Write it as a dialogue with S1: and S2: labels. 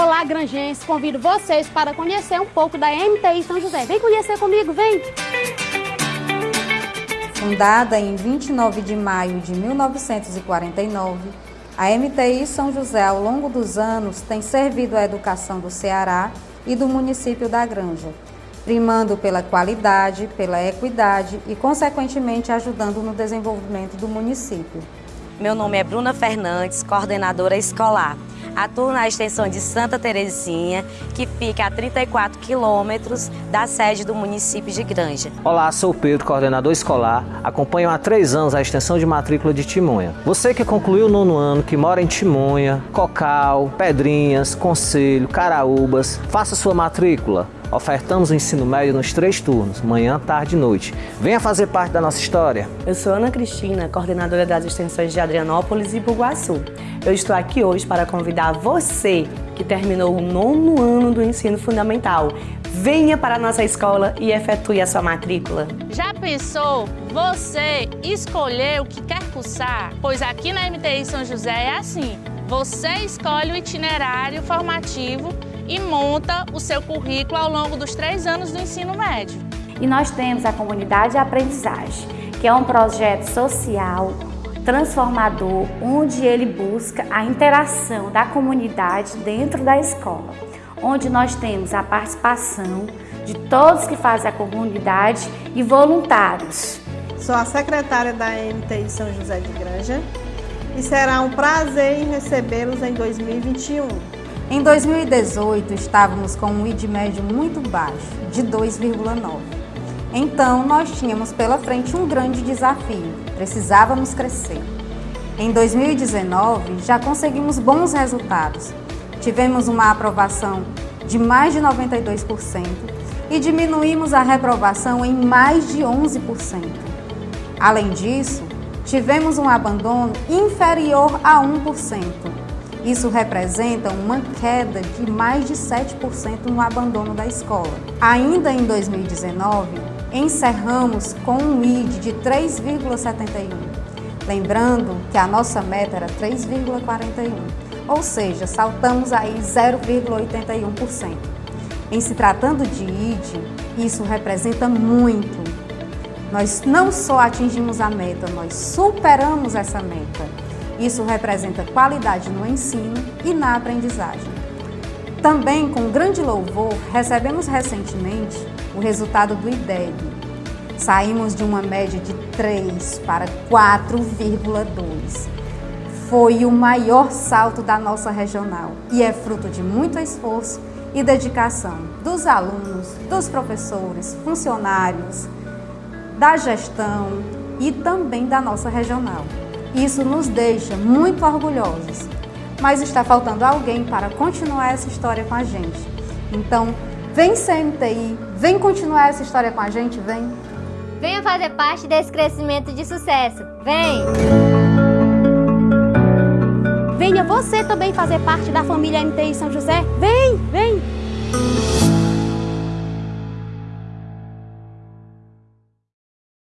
S1: Olá, granjenses, convido vocês para conhecer um pouco da MTI São José. Vem conhecer comigo, vem!
S2: Fundada em 29 de maio de 1949, a MTI São José, ao longo dos anos, tem servido a educação do Ceará e do município da Granja, primando pela qualidade, pela equidade e, consequentemente, ajudando no desenvolvimento do município.
S3: Meu nome é Bruna Fernandes, coordenadora escolar. Atuo na extensão de Santa Terezinha, que fica a 34 quilômetros da sede do município de Granja.
S4: Olá, sou Pedro, coordenador escolar. Acompanho há três anos a extensão de matrícula de Timonha. Você que concluiu o nono ano, que mora em Timonha, Cocal, Pedrinhas, Conselho, Caraúbas, faça sua matrícula. Ofertamos o ensino médio nos três turnos, manhã, tarde e noite. Venha fazer parte da nossa história.
S5: Eu sou Ana Cristina, coordenadora das extensões de Adrianópolis e Buguaçu. Eu estou aqui hoje para convidar você que terminou o nono ano do ensino fundamental. Venha para a nossa escola e efetue a sua matrícula.
S6: Já pensou você escolher o que quer cursar? Pois aqui na MTI São José é assim. Você escolhe o itinerário formativo e monta o seu currículo ao longo dos três anos do ensino médio.
S7: E nós temos a Comunidade de Aprendizagem, que é um projeto social transformador, onde ele busca a interação da comunidade dentro da escola, onde nós temos a participação de todos que fazem a comunidade e voluntários.
S8: Sou a secretária da MTI São José de Granja e será um prazer em recebê-los em 2021.
S2: Em 2018, estávamos com um ID médio muito baixo, de 2,9. Então, nós tínhamos pela frente um grande desafio, precisávamos crescer. Em 2019, já conseguimos bons resultados. Tivemos uma aprovação de mais de 92% e diminuímos a reprovação em mais de 11%. Além disso, tivemos um abandono inferior a 1%. Isso representa uma queda de mais de 7% no abandono da escola. Ainda em 2019, encerramos com um ID de 3,71. Lembrando que a nossa meta era 3,41, ou seja, saltamos aí 0,81%. Em se tratando de ID, isso representa muito. Nós não só atingimos a meta, nós superamos essa meta. Isso representa qualidade no ensino e na aprendizagem. Também, com grande louvor, recebemos recentemente o resultado do IDEB. Saímos de uma média de 3 para 4,2. Foi o maior salto da nossa regional e é fruto de muito esforço e dedicação dos alunos, dos professores, funcionários, da gestão e também da nossa regional. Isso nos deixa muito orgulhosos, mas está faltando alguém para continuar essa história com a gente. Então, vem CMTI, vem continuar essa história com a gente, vem!
S9: Venha fazer parte desse crescimento de sucesso, vem!
S1: Venha você também fazer parte da família MTI São José, vem, vem!